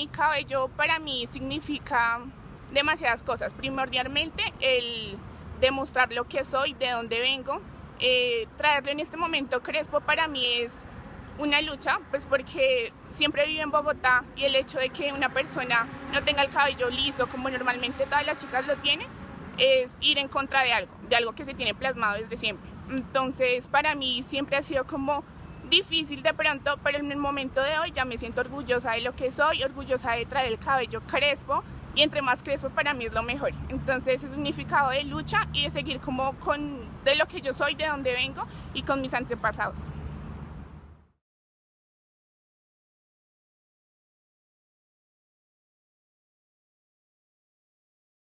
mi cabello para mí significa demasiadas cosas. Primordialmente el demostrar lo que soy, de dónde vengo. Eh, en este momento crespo para mí es una lucha, pues porque siempre vivo en Bogotá y el hecho de que una persona no tenga el cabello liso como normalmente todas las chicas lo tienen, es ir en contra de algo, de algo que se tiene plasmado desde siempre. Entonces para mí siempre ha sido como difícil de pronto, pero en el momento de hoy ya me siento orgullosa de lo que soy, orgullosa de traer el cabello crespo y entre más crespo para mí es lo mejor. Entonces es significado de lucha y de seguir como con de lo que yo soy, de dónde vengo y con mis antepasados.